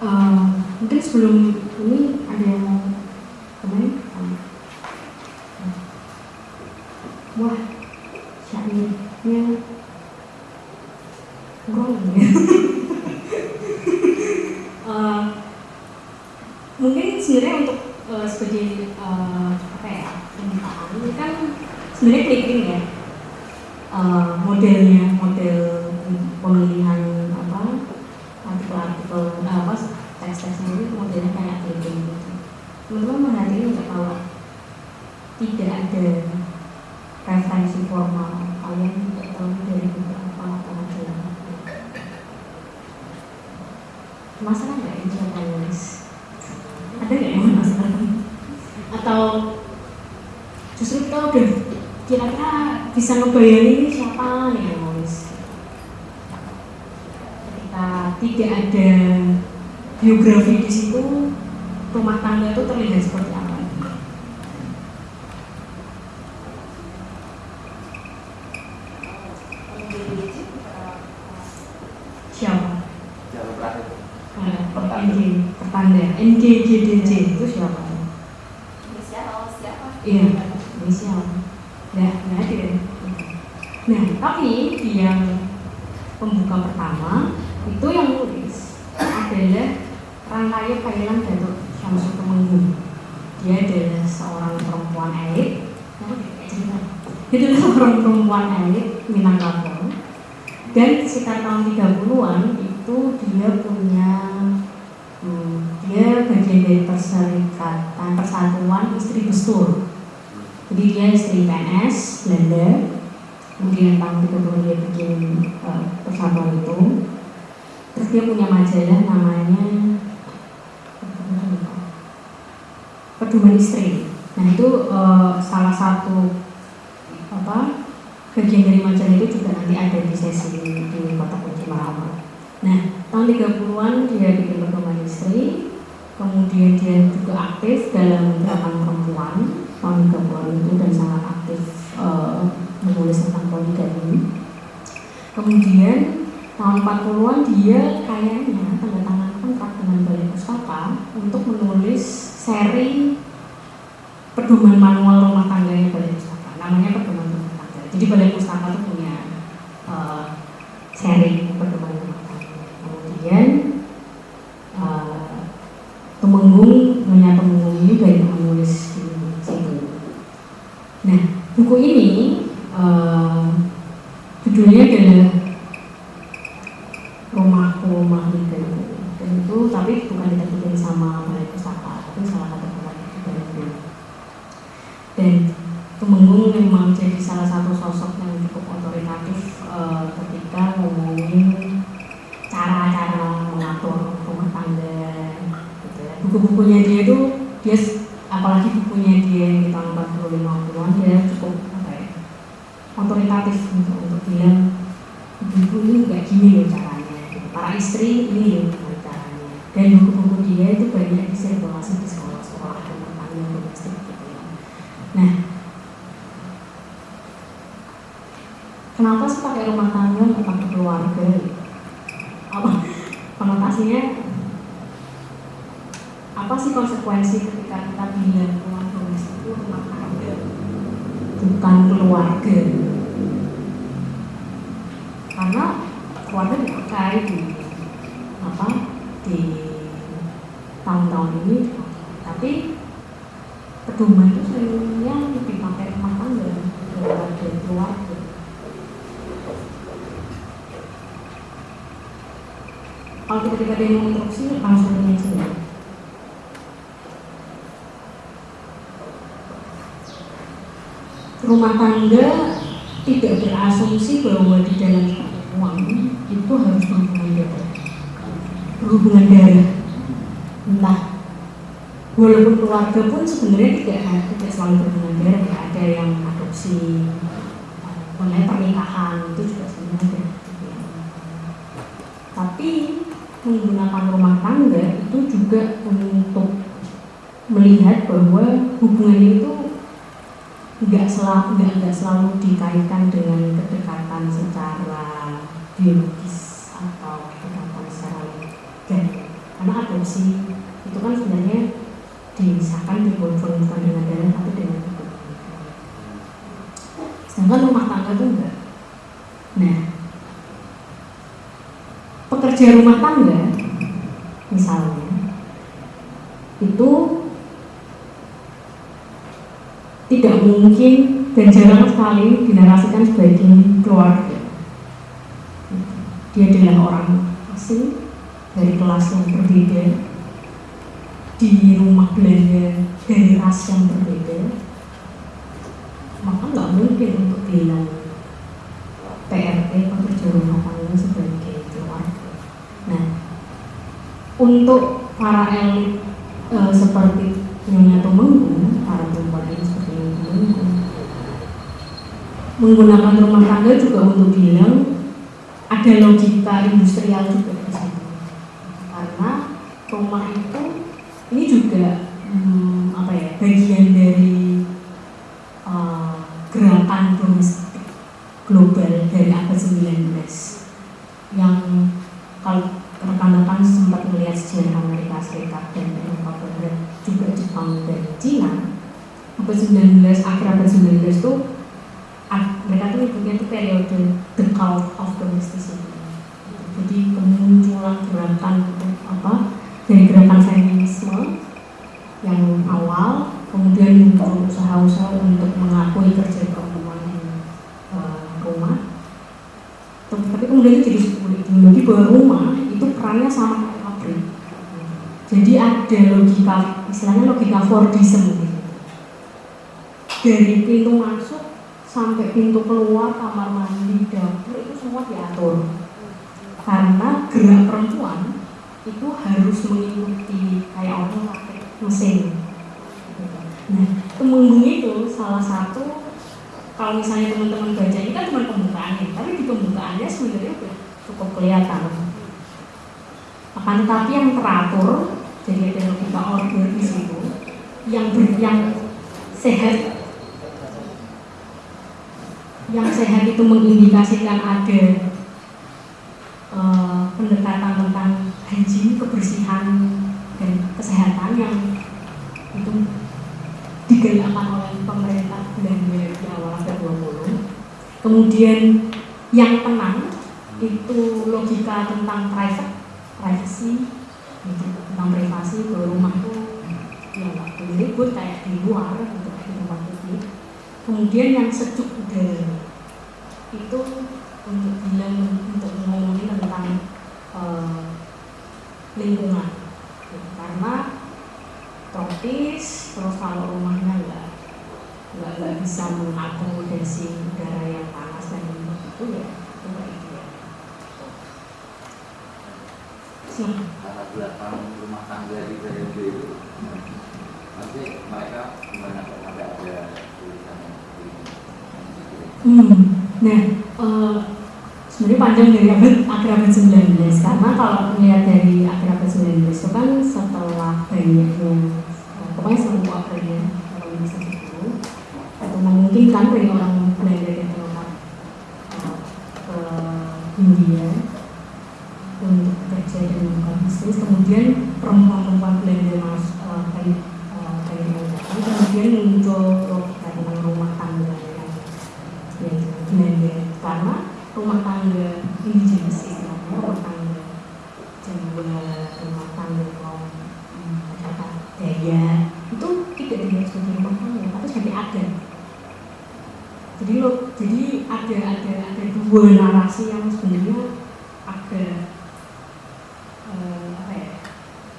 uh, mungkin sebelum ini ada yang mau komen wah syairnya kurang ya uh, mungkin sebenarnya untuk uh, sebagai uh, apa ya pembukaan ini kan sebenarnya clipping ya uh, modelnya model pemilihan apa artikel-artikel apa teks-teksnya itu modelnya kayak clipping gitu teman-teman merhatiin nggak kalau tidak ada referensi formal kalian tidak tahu dari buku apa atau majalah masalah nggak ini siapa nulis ada nggak yang masalah atau justru kita udah kira-kira bisa ini siapa nih yang nulis ketika tidak ada biografi di situ rumah tangga itu terlihat seperti apa siapa? Jalur terakhir. Pertanda. NG, pertanda. NGGDJ itu siapa? Inisial siapa? Iya, inisial. Nah, nggak ada. Nah, tapi di yang pembuka pertama itu yang nulis adalah Rangkaya Kailan Datuk Syamsul Temenggung. Dia adalah seorang perempuan elit. Itu adalah seorang perempuan elit Minangkabau. Dan sekitar tahun 30-an itu dia punya hmm, dia bagian dari perserikatan persatuan istri bestur jadi dia istri PNS Belanda kemudian tahun 30 dia bikin uh, persatuan itu terus dia punya majalah namanya pedoman istri nah itu uh, salah satu apa bagian dari majalah itu juga nanti ada di sesi di kota kunci nah tahun 30-an dia bikin pedoman istri kemudian dia juga aktif dalam gerakan perempuan tahun 30-an itu dan sangat aktif uh, menulis tentang poligami kemudian tahun 40-an dia kayaknya tanda tangan kontrak dengan Balai Pustaka untuk menulis seri pedoman manual rumah tangganya Balai Pustaka namanya pedoman rumah tangga jadi Balai Pustaka itu punya uh, seri pedoman rumah tangga kemudian uh, Temenggung Nyonya Temenggung ini banyak menulis di situ nah buku ini uh, judulnya adalah rumahku rumah mimpiku dan itu tapi bukan diterbitkan sama balai pustaka tapi salah satu tempat dari itu dan Temenggung memang jadi salah satu sosok yang cukup otoritatif uh, ketika ngomongin cara-cara mengatur rumah tangga gitu ya. Buku-bukunya dia itu dia apalagi bukunya dia yang di tahun 40 50-an dia cukup apa ya otoritatif untuk untuk bilang ibu ini nggak gini loh caranya para istri ini loh caranya. Dan buku-buku dia itu banyak disirkulasi di sekolah-sekolah rumah tangga domestik gitu ya. Nah kenapa sih pakai rumah tangga pakai keluarga? Apa? Konotasinya apa sih konsekuensi ketika kita bilang rumah domestik itu rumah tangga. Bukan keluarga. Karena keluarga dipakai di apa? Di tahun-tahun ini. Tapi pedoman itu seringnya lebih pakai rumah tangga daripada keluarga. Kalau yang mau interupsi langsung ini aja rumah tangga tidak berasumsi bahwa di dalam uang itu harus berhubungan darah berhubungan darah entah walaupun keluarga pun sebenarnya tidak tidak selalu berhubungan darah ya ada yang adopsi mengenai pernikahan itu juga sebenarnya ada tapi menggunakan rumah tangga itu juga untuk melihat bahwa hubungan itu nggak selalu nggak nggak selalu dikaitkan dengan kedekatan secara biologis atau kedekatan secara legal karena adopsi itu kan sebenarnya disahkan dibolehkan bukan dengan darah tapi dengan hukum sedangkan rumah tangga itu enggak. Nah pekerja rumah tangga misalnya itu tidak mungkin dan jarang sekali dinarasikan sebagai keluarga. Dia adalah orang asing dari kelas yang berbeda di rumah belanja dari ras yang berbeda maka nggak mungkin untuk bilang PRT pekerja rumah tangga sebagai keluarga. Nah untuk para elit e, seperti Nyonya Tumenggung para perempuan ini seperti Nyonya Tumenggung menggunakan rumah tangga juga untuk bilang ada logika industrial juga di situ karena rumah ini juga hmm, apa ya bagian dari uh, gerakan domestik global dari abad 19 yang kalau rekan-rekan sempat melihat sejarah Amerika Serikat dan Eropa Barat juga Jepang dan Cina abad 19 akhir abad 19 itu mereka tuh nyebutnya itu periode the cult of domesticity jadi kemunculan gerakan apa dari gerakan feminisme yang awal kemudian muncul usaha-usaha untuk mengakui kerja perempuan di uh, rumah tapi kemudian itu. Jadi sebuah ideologi bahwa rumah itu perannya sama kayak pabrik. Jadi ada logika istilahnya logika Fordism. Dari pintu masuk sampai pintu keluar kamar mandi dapur itu semua diatur. Karena gerak perempuan itu harus mengikuti kayak orang mesin. Nah temenggung itu salah satu kalau misalnya teman-teman baca ini kan cuma pembukaannya tapi di pembukaannya sebenarnya udah cukup kelihatan. Akan tetapi yang teratur jadi ada logika order di situ yang ber, yang sehat yang sehat itu mengindikasikan ada uh, pendekatan tentang hygiene, kebersihan dan kesehatan yang itu digerakkan oleh pemerintah Belanda di awal abad 20. Kemudian yang tenang itu logika tentang private, privacy, gitu, tentang privasi bahwa rumah itu ya nggak boleh ribut kayak di luar gitu di tempat publik. Kemudian yang sejuk udara itu untuk bilang untuk ngomongin tentang uh, lingkungan karena tropis terus kalau rumahnya nggak nggak nggak bisa mengakomodasi udara yang panas dan itu ya itu kayak gitu ya latar belakang rumah tangga di periode itu nanti mereka gimana kok sampai ada tulisan hmm. nah uh, sebenarnya panjang dari abad akhir abad 19 karena kalau melihat dari akhir abad 19 itu kan setelah banyaknya memungkinkan bagi orang Belanda dan Eropa uh, ke India untuk bekerja dan membuka bisnis kemudian perempuan-perempuan Belanda masuk uh, dari uh, dari datang kemudian muncul logika tentang rumah tangga yang ya, Belanda karena rumah tangga indigenous istilahnya rumah tangga Jawa rumah tangga kaum masyarakat Daya itu tidak dilihat sebagai rumah tangga tapi sebagai agen jadi lo jadi ada ada ada dua narasi yang sebenarnya agak uh, apa ya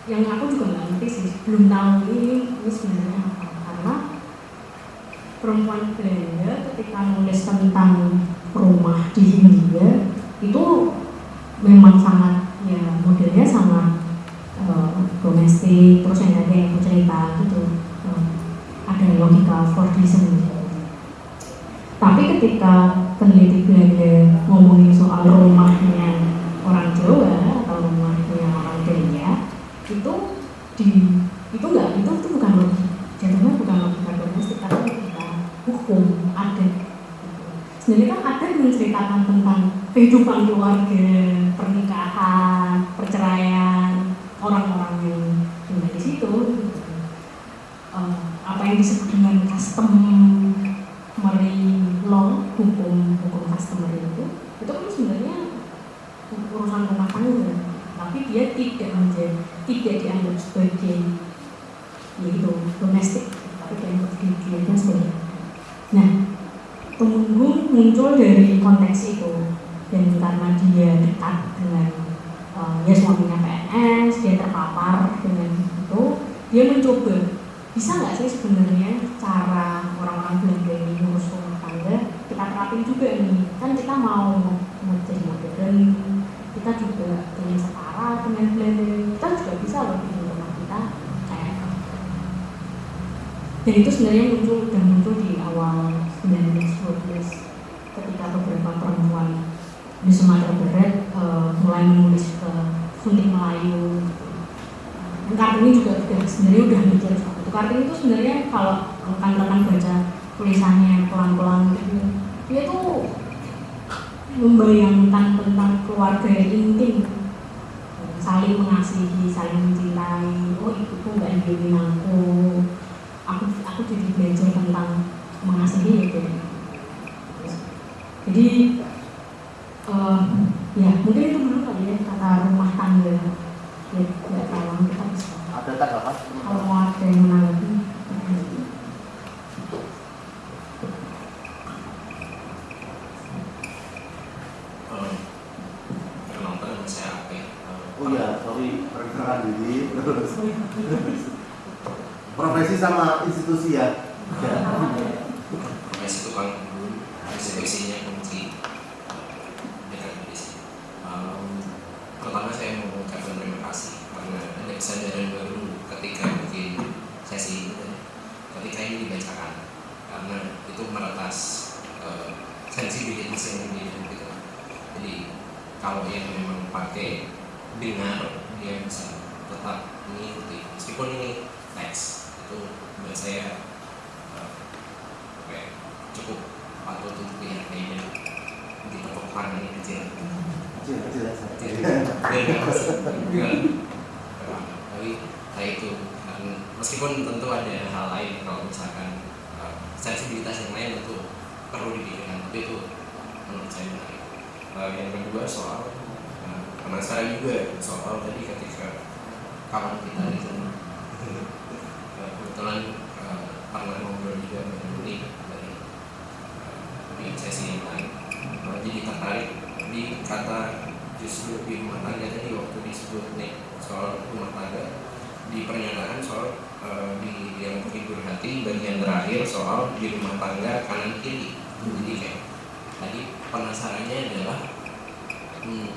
yang aku juga nggak ngerti sih. Belum tahu ini ini sebenarnya apa. Karena perempuan Belanda ketika nulis tentang rumah di Hindia itu memang sangat ya modelnya sangat uh, domestik terus yang ada yang cerita gitu uh, ada logika Fordism. Tapi ketika keluarga, pernikahan, perceraian, orang-orang yang tinggal di situ, uh, apa yang disebut dengan customary law, hukum hukum customary itu, itu kan sebenarnya urusan rumah tangga, tapi dia tidak menjadi tidak dianggap sebagai yaitu domestik, tapi dianggap dianggap sebagai. Nah, temenggung muncul dari konteks itu dan karena dia dekat dengan uh, ya suaminya PNS dia terpapar dengan itu dia mencoba bisa nggak sih sebenarnya cara orang-orang Belanda ini ngurus rumah tangga kita terapin juga nih kan kita mau menjadi modern kita juga ingin setara dengan Belanda kita juga bisa loh bikin rumah kita kayak dan itu sebenarnya muncul dan muncul di awal 1912 ketika beberapa perempuan di Sumatera Barat uh, mulai menulis ke suntik Melayu dan Kartini juga udah sebenarnya udah mikir soal itu. Kartini itu sebenarnya kalau rekan-rekan baca tulisannya pelan-pelan gitu dia tuh membayangkan tentang keluarga yang intim. Saling mengasihi, saling mencintai. Oh ibuku nggak ingin aku aku aku jadi belajar tentang mengasihi gitu jadi uh, ya mungkin itu dulu kali ya kata rumah tangga ya tidak tahu kita bisa Ada tanggapan? kalau mau ada yang menanggapi Eh, Perkenalkan nama saya Ape. Eh, Oh iya, sorry, perkenalkan diri. Profesi sama institusi ya. Profesi tukang kebun, institusinya kunci Pertama saya mau mengucapkan terima kasih karena ada kesadaran baru ketika bikin sesi ini ketika ini dibacakan karena itu meretas eh, sensibilitas yang tinggi gitu. Jadi kalau yang memang pakai dengar dia bisa tetap mengikuti meskipun ini teks itu menurut saya eh, ya, cukup patut untuk dihargai dan ditepuk tangan ini kecil Kecil kecil aja. tapi kayak itu meskipun tentu ada hal lain kalau misalkan eh, sensibilitas yang lain tentu perlu dipikirkan tapi itu menurut saya menarik. Eh, yang kedua soal penasaran juga soal tadi ketika kawan kita di sana. Eh, kebetulan eh, pernah ngobrol juga dengan Uli dari eh, di sesi yang lain. Eh, jadi tertarik di kata justru di rumah tangga tadi waktu disebut nih soal rumah tangga di pernyataan soal eh, di yang menghibur hati bagian terakhir soal di rumah tangga kanan kiri. Jadi kayak tadi penasarannya adalah hmm,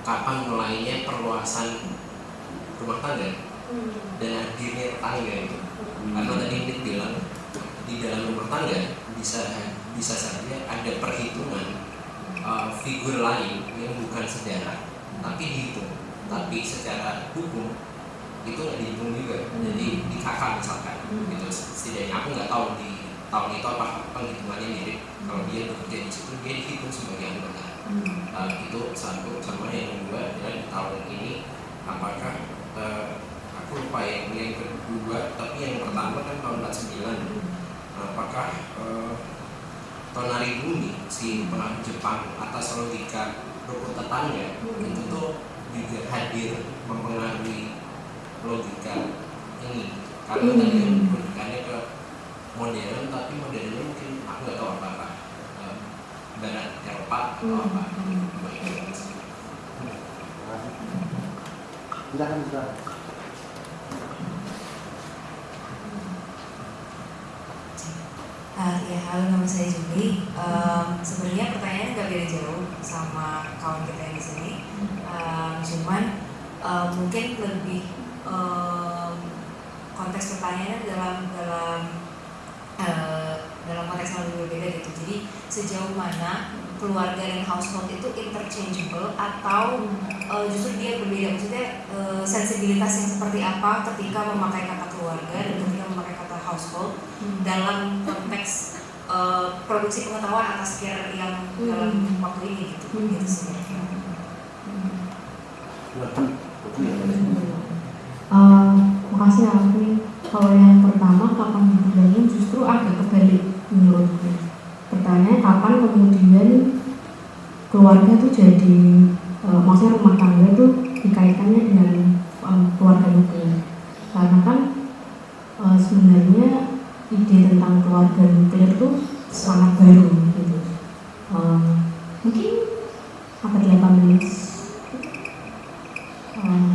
kapan mulainya perluasan rumah tangga dan hadirnya tetangga itu. Karena tadi Nick bilang di dalam rumah tangga bisa bisa saja ada perhitungan uh, figur lain yang bukan saudara tapi dihitung. Tapi secara hukum itu nggak dihitung juga. Jadi di kakak misalkan gitu. Setidaknya aku nggak tahu di tahun itu apa penghitungannya mirip. Kalau dia bekerja di situ dia dihitung sebagai anggota. Uh, itu satu sama yang kedua adalah di tahun ini apakah uh, aku lupa yang yang kedua tapi yang pertama kan tahun 49 apakah uh, Tonari Bumi si pelaku Jepang atas logika rukun tetangga itu tuh juga hadir mempengaruhi logika ini. Karena tadi kan logikanya ke modern tapi modernnya mungkin aku nggak tahu apa apa barat Eropa atau apa. Baik. Silakan. Uh, ya halo nama saya Juli. Um, Sebenarnya pertanyaannya nggak beda jauh sama kawan kita yang di sini. Um, cuman um, mungkin lebih um, konteks pertanyaannya dalam dalam uh, dalam konteks yang lebih berbeda gitu. Jadi sejauh mana keluarga dan household itu interchangeable atau uh, justru dia berbeda? Maksudnya uh, sensibilitas yang seperti apa ketika memakai kata keluarga dan ketika memakai kata household dalam konteks uh, produksi pengetahuan atas care yang dalam waktu ini gitu? Gitu sih. Ya. Uh, makasih Alvin. Kalau yang jadi eh, maksudnya rumah tangga itu dikaitkannya dengan eh, keluarga nuklir karena kan eh, sebenarnya ide tentang keluarga nuklir itu sangat baru gitu Eh, mungkin abad 18 eh,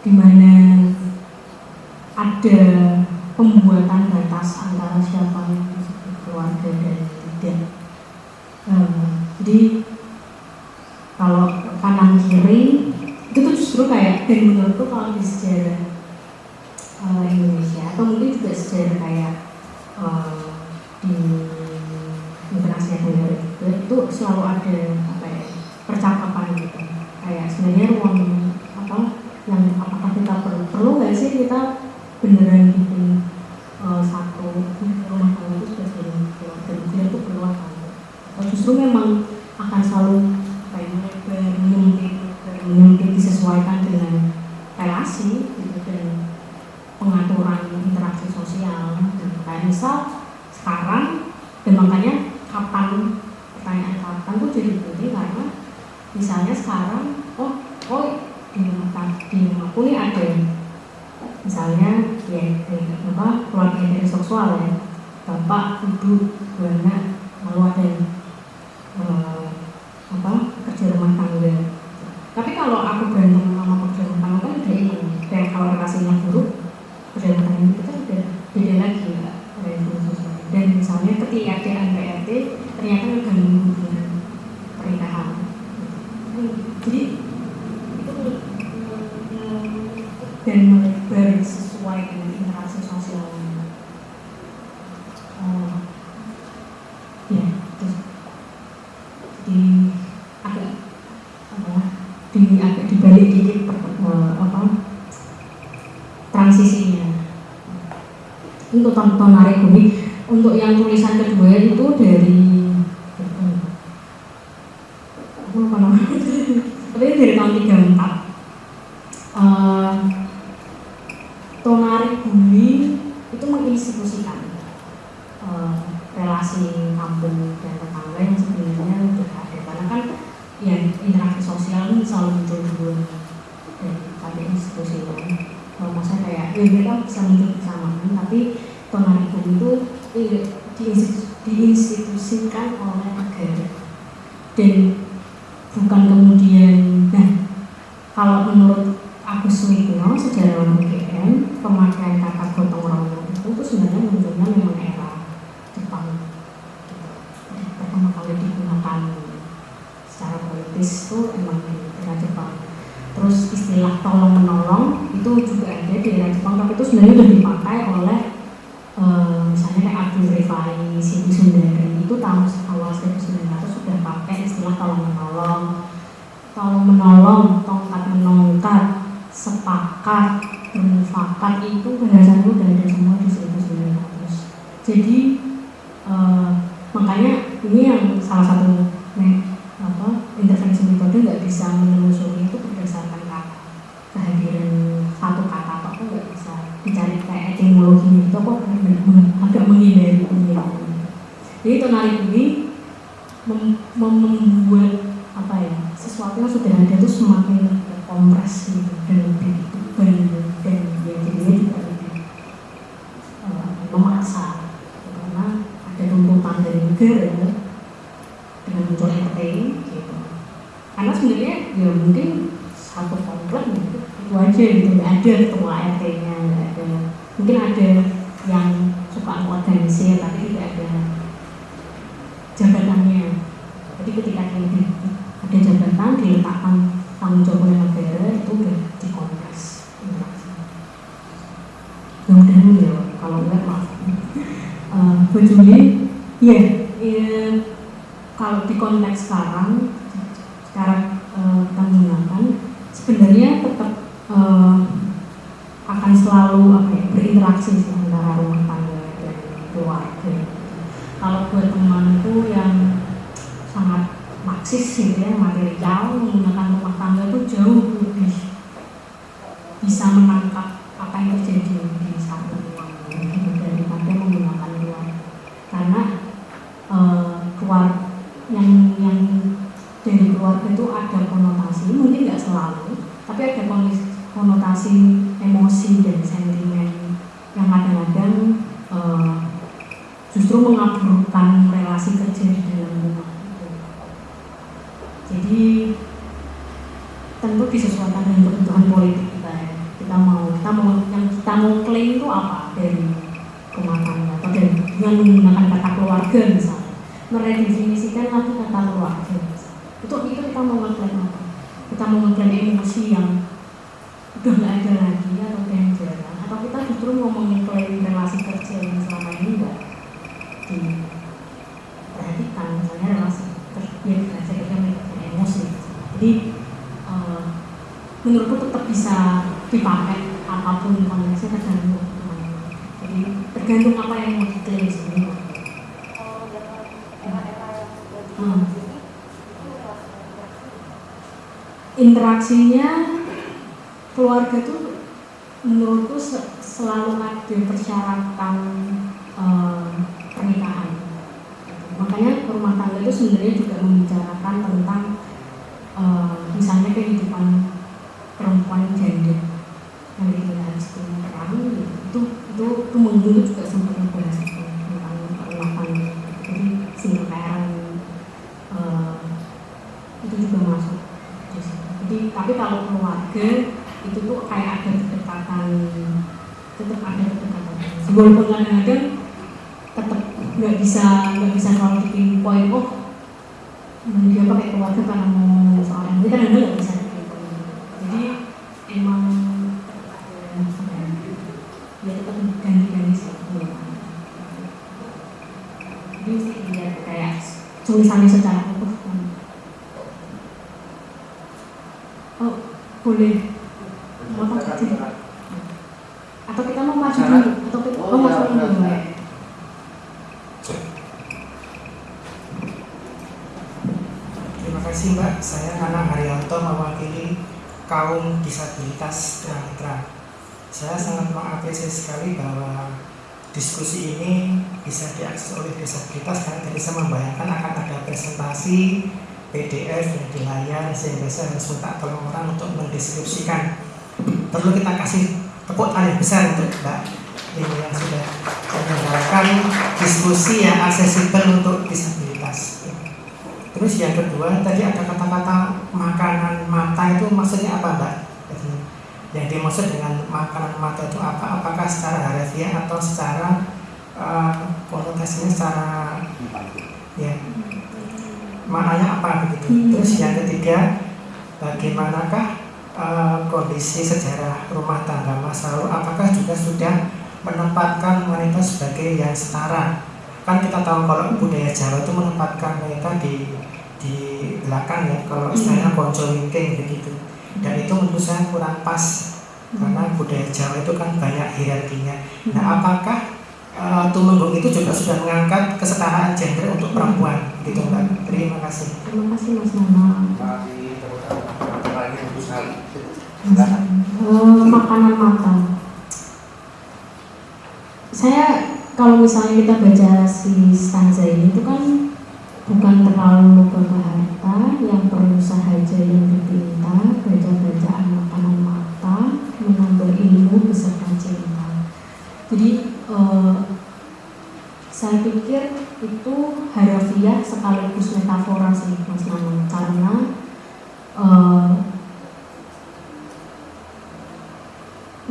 di mana ada pembuatan batas antara siapa yang disebut keluarga dan tidak. Eh, jadi kalau kanan kiri itu tuh justru kayak dan menurutku kalau di sejarah eh, Indonesia atau mungkin juga sejarah kayak eh, di internasi negara juga itu selalu ada apa ya percakapan gitu kayak sebenarnya ruang apa yang apakah kita perlu perlu nggak sih kita beneran bikin eh, satu rumah tangga itu sebagai keluarga nuklir itu perlu atau enggak? atau justru memang akan selalu apa ya menyempit menyempit disesuaikan dengan relasi gitu dan pengaturan interaksi sosial gitu. kayak misal sekarang dan makanya kapan pertanyaan kapan tuh jadi penting karena misalnya sekarang oh oh di rumah di rumahku nih ada misalnya ya eh, apa keluarga heteroseksual ya bapak ibu dua anak lalu ada eh, apa kerja rumah tangga tapi kalau aku berantem sama pekerja rumah tangga kan udah ini kayak kalau relasinya buruk kerja rumah tangga itu kan udah beda lagi ya relasi sosial dan misalnya ketika ada PRT ternyata mengganggu hubungan pernikahan jadi itu mm, dan melebar sesuai dengan interaksi sosial oh ya terus di agak apa di agak dibalik dikit per- eh, apa transisinya untuk narik bumi untuk yang tulisan kedua itu dari aku namanya tapi itu dari tahun 34 Eh, Tonari Bumi itu menginstitusikan eh, relasi kampung dan tetangga yang sebenarnya sudah ada. Karena kan ya interaksi sosial ini selalu muncul dulu dan pada institusi kan kalau masa kayak ya mereka bisa muncul bersamaan tapi Bumi itu diinstitusikan oleh negara. Dan bukan kemudian nah kalau menurut Agus Wigno sejarawan UGM pemakaian kata gotong royong itu tuh sebenarnya munculnya memang era Jepang gitu. Jadi pertama kali digunakan secara politis itu emang di era Jepang terus istilah tolong menolong itu juga ada di era Jepang tapi itu sebenarnya sudah dipakai oleh eh, misalnya kayak Abdul Rifai, Siti Sundari itu tahun awal 1900 sudah pakai istilah tolong menolong tolong menolong, tongkat menongkat, sepakat, bermufakat itu bahasanya udah ada semua di 1900 jadi eh, makanya ini yang salah satu me- apa, intervensi metode nggak bisa menelusuri itu berdasarkan kata kehadiran satu kata atau apa nggak bisa dicari kayak etimologinya itu kok benar-benar agak menghindari penelitian jadi tonali ini mem- mem- membuat apa ya sesuatu yang sudah ada itu semakin terkompres gitu dan lebih tebal dan ya jadinya juga lebih eh, memaksa karena ada tuntutan dari negara dengan muncul RT gitu karena sebenarnya ya mungkin satu komplek gitu itu aja gitu nggak ada ketua RT-nya nggak ada mungkin ada yang suka organisir tapi tidak ada jabatannya jadi ketika ini ada jabatan diletakkan oleh negara itu udah dikompres. Mudah-mudahan menjawab kalau enggak maaf. Eh, Bu Juli? Iya. Iya, kalau di konteks sekarang eh, kita menggunakan sebenarnya tetap eh, akan selalu apa ya berinteraksi sih antara rumah tangga dan keluarga kalau buat temanku yang sangat marxis gitu ya material menggunakan rumah tangga itu jauh lebih bisa menangkap apa yang terjadi di satu ruang gitu, daripada menggunakan luar karena eh, keluar yang yang mengatasi emosi dan sentimen yang kadang-kadang eh, justru mengaburkan relasi kerja di dalam rumah. Jadi tentu disesuaikan dengan kebutuhan politik kita ya. Kita mau kita mau yang kita mau klaim itu apa dari rumah tangga atau dari dengan menggunakan kata keluarga misalnya meredefinisikan lagi kata keluarga misalnya. itu itu kita mau ngeklaim apa kita mau ngeklaim emosi yang udah nggak ada lagi atau yang jarang atau kita justru mau mengklaim relasi kerja yang selama ini enggak diperhatikan misalnya relasi kerja relasi kerja melibatkan emosi jadi eh, menurutku tetap bisa dipakai apa pun konteksnya tergantung kebutuhan. jadi tergantung apa yang mau diklaim sebenarnya Kalau dalam era-era yang lagi Hmm. ini, itu relasi interaksi. Interaksinya keluarga tuh menurutku se- selalu ada persyaratan eh, pernikahan. Makanya rumah tangga itu sebenarnya juga membicarakan tentang eh, misalnya kehidupan perempuan gender yang kita harus perang gitu. itu itu itu mengdulu juga sempat membahas itu tentang rumah tangga jadi single parent eh, itu juga masuk di situ. Jadi tapi kalau keluarga itu tuh kayak ada kedekatan tetap ada kedekatan. Walaupun kadang-kadang tetap nggak bisa nggak bisa kalau bikin poin oh hmm, dia pakai keluarga karena mau soal ini kadang-kadang nggak bisa dipinpoint. Jadi emang tetap ada apa ya, ya tetap ganti-ganti sih keluarga. Jadi mesti dilihat kayak tulisannya secara utuh kan. Oh, boleh. Mau apa sih? Atau kita mau maju dulu? Atau kita Oh, oh, iya, maju dulu benar. ya? Terima kasih Mbak, saya Nana Haryanto mewakili kaum disabilitas tunanetra. Saya sangat mengapresiasi sekali bahwa diskusi ini bisa diakses oleh disabilitas karena tadi saya membayangkan akan ada presentasi PDF yang di layar sehingga saya harus minta tolong orang untuk mendeskripsikan. Perlu kita kasih tepuk tangan besar untuk Mbak ini yang sudah menyelenggarakan diskusi yang aksesibel untuk disabilitas. Terus yang kedua tadi ada kata-kata makanan mata itu maksudnya apa mbak? Jadi, yang dimaksud dengan makanan mata itu apa? Apakah secara harafiah atau secara eh, konotasinya secara ya maknanya apa begitu? Hmm. Terus yang ketiga bagaimanakah eh, kondisi sejarah rumah tangga masa lalu? Apakah juga sudah menempatkan wanita sebagai yang setara? kan kita tahu kalau budaya Jawa itu menempatkan mereka di di belakang ya kalau istilahnya konco wingking begitu dan itu menurut saya kurang pas karena budaya Jawa itu kan banyak hierarkinya nah apakah uh, Tumenggung itu juga sudah mengangkat kesetaraan gender untuk perempuan gitu mbak terima kasih Terima kasih Mas bagus sekali. Eh, makanan mata. Saya kalau misalnya kita baca si stanza ini itu kan bukan terlalu ke harta yang perlu sahaja yang dipinta baca-bacaan makanan mata menambah ilmu beserta cinta. Jadi eh, saya pikir itu harafiah sekaligus metafora sih Mas Nana karena eh,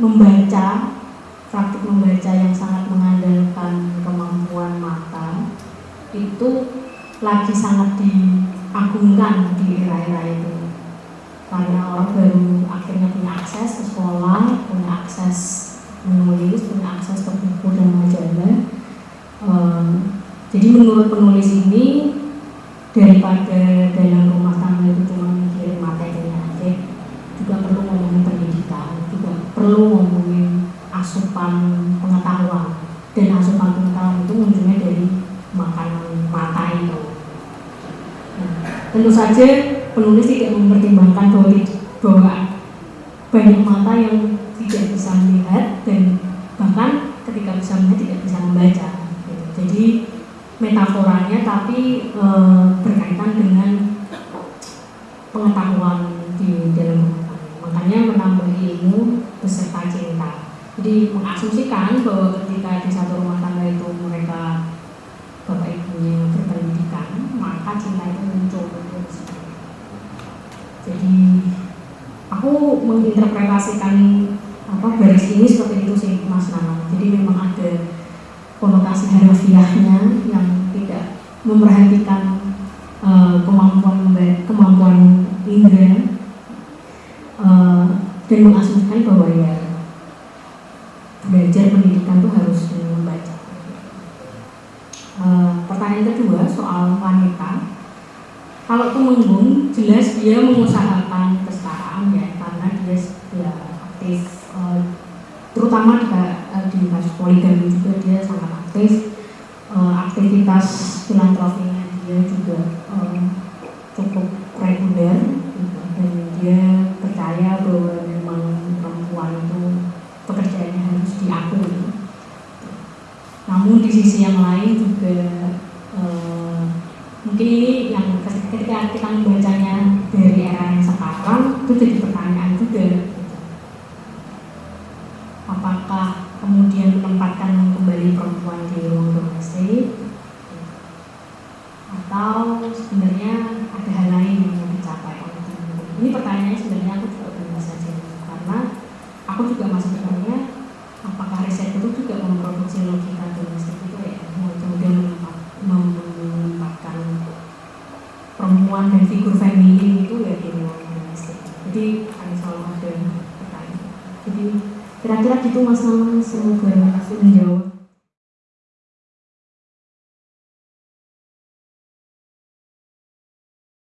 membaca praktik membaca yang sangat mengandalkan kemampuan mata itu lagi sangat diagungkan di era-era itu karena orang baru akhirnya punya akses ke sekolah, punya akses menulis, punya akses ke buku dan majalah. Ehm, jadi menurut penulis ini daripada dalam rumah tangga itu cuma mikirin materinya aja, juga perlu ngomongin pendidikan, juga perlu ngomongin asupan pengetahuan dan asupan pengetahuan itu munculnya dari makanan mata itu. Nah, tentu saja penulis tidak mempertimbangkan bahwa, bahwa banyak mata yang tidak bisa melihat dan bahkan ketika bisa melihat tidak bisa membaca. gitu. Jadi metaforanya tapi e, berkaitan dengan pengetahuan di dalam rumah tangga. Makanya menambah ilmu beserta cinta. Jadi mengasumsikan bahwa ketika di satu rumah tangga itu mereka bapak ibunya berpendidikan, maka cinta itu muncul. Jadi aku menginterpretasikan apa garis ini seperti itu sih Mas Nana. Jadi memang ada konotasi harfiahnya yang tidak memperhatikan uh, kemampuan kemampuan indera uh, dan mengasumsikan bahwa ya belajar pendidikan itu harus membaca. Uh, pertanyaan kedua soal wanita. Kalau temenggung jelas dia mengusahakan kesetaraan ya karena dia ya aktif uh, terutama di, uh, di kasus poligami juga dia sangat aktif uh, aktivitas filantropinya dia juga uh, cukup reguler gitu. dan dia percaya bahwa memang perempuan itu pekerjaannya harus diakui namun di sisi yang lain juga uh, mungkin ini yang ketika kita membacanya dari era yang sekarang itu jadi pertanyaan